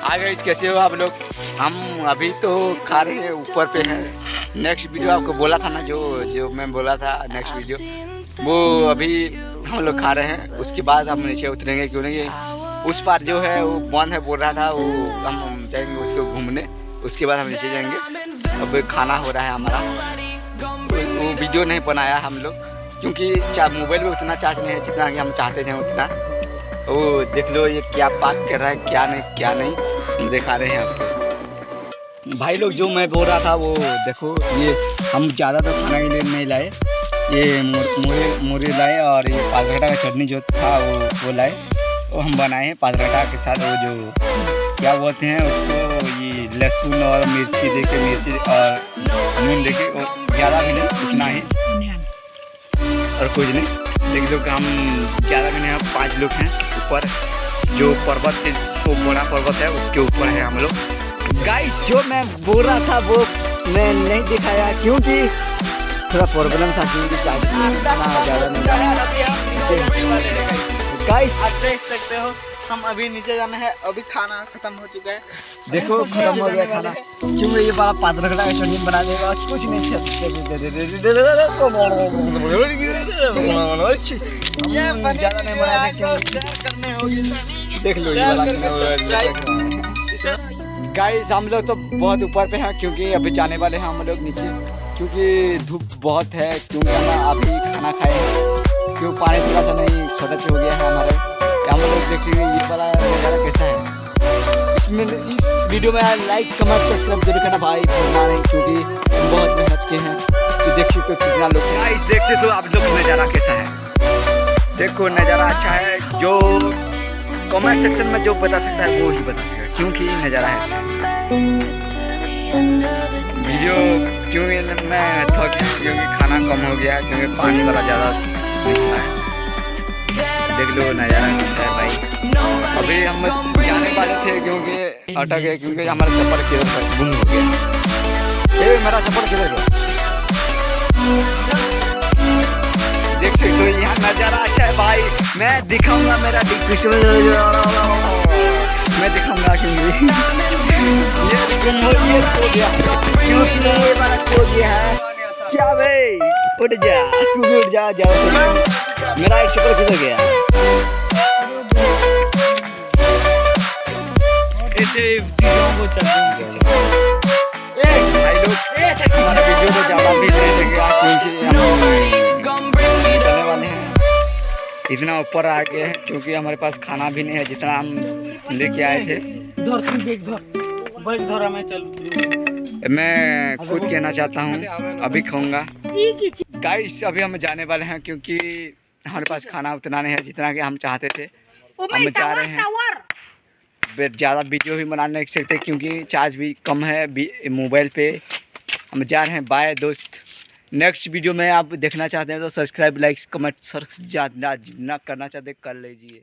Guys, कैसे हो आप लोग? हम अभी तो खा रहे हैं, ऊपर पे हैं। नेक्स्ट वीडियो आपको बोला था ना, जो जो मैं बोला था नेक्स्ट वीडियो वो अभी हम लोग खा रहे हैं, उसके बाद हम नीचे उतरेंगे, क्यों नहीं? उस पार जो है, वो बंद है, बोल रहा था, वो हम जाएँगे उसको घूमने, उसके बाद हम नीचे जाएँगे। अब खाना हो रहा है हमारा। वो वीडियो नहीं बनाया हम लोग, क्योंकि मोबाइल में उतना चार्ज नहीं है जितना कि हम चाहते थे उतना। वो देख लो ये क्या पाक कर रहा है, क्या नहीं क्या नहीं। दिखा रहे हैं आपको। भाई लोग, जो मैं बोल रहा था, वो देखो, ये हम ज़्यादा तो खाना के लिए नहीं लाए। ये मुरे मुरे लाए और ये पालघटा का चटनी जो था, वो वो लाए। वो हम बनाए हैं पालघटा के साथ, वो जो क्या बोलते हैं, उसको ये लहसुन और मिर्ची दे के मिर्ची और नून दे के ज़्यादा भी नहीं, उतना ही। और कुछ नहीं, लेकिन लो कि हम ज़्यादा भी नहीं पाँच लोग हैं ऊपर। जो पर्वत से वो बड़ा पर्वत है उसके ऊपर है हम लोग। गाइस जो मैं बोल रहा था वो मैं नहीं दिखाया क्योंकि थोड़ा प्रॉब्लम था क्योंकि ज़्यादा नहीं गाइस आप देख सकते हो। हम अभी नीचे जाना है अभी खाना खत्म हो चुका है। देखो खत्म हो गया खाना। क्यों ये वाला पात्र का चटनी बना देगा कुछ नहीं ज़्यादा नहीं बनाया करने होगी। देख लो गाइस हम लोग तो बहुत ऊपर पे हैं क्योंकि अभी जाने वाले हैं हम लोग नीचे। क्योंकि धूप बहुत है क्योंकि हम अभी खाना खाए हैं क्यों पानी थोड़ा सा नहीं छोटा हो गया है हमारे। हम लोग देखेंगे ये वाला नज़ारा कैसा है। इसमें इस वीडियो में लाइक कमेंट सब्सक्राइब ज़रूर करना भाई, भूलना नहीं, क्योंकि बहुत मेहनत के हैं। तो देख सकते कितना लोग देख सकते हो आप लोग नज़ारा कैसा है। देखो, नज़ारा अच्छा है, जो कमेंट सेक्शन में जो बता सकता है, वो ही बता सकता है, क्योंकि नज़ारा है। वीडियो क्योंकि मैं थक क्योंकि खाना कम हो गया, क्योंकि पानी वाला ज़्यादा है। देख लो, नज़ारा कैसा है भाई। अभी हम जाने वाले थे क्योंकि अटक गए, क्योंकि हमारा चप्पल किधर गुम हो गया। ए मेरा चप्पल किधर गया देख सकते हो, यहाँ नज़ारा अच्छा है भाई। मैं दिखाऊँगा मेरा डिस्क्रिप्शन मैं दिखाऊँगा क्योंकि ये गुम हो ये खो गया। क्योंकि ये वाला खो गया है? क्या भाई? उठ जा। तू भी उठ जा, जाओ। मेरा एक चप्पल किधर गया। इतना ऊपर आ गए हैं क्योंकि हमारे पास खाना भी नहीं है जितना हम लेके आए थे। मैं खुद कहना चाहता हूँ अभी खाऊँगा। गाइस अभी हम जाने वाले हैं क्योंकि हमारे पास खाना उतना नहीं है जितना कि हम चाहते थे। हम जा रहे हैं। ज़्यादा वीडियो भी बना नहीं सकते क्योंकि चार्ज भी कम है मोबाइल पे। हम जा रहे हैं बाय दोस्त। नेक्स्ट वीडियो में आप देखना चाहते हैं तो सब्सक्राइब लाइक कमेंट सर जितना करना चाहते कर लीजिए।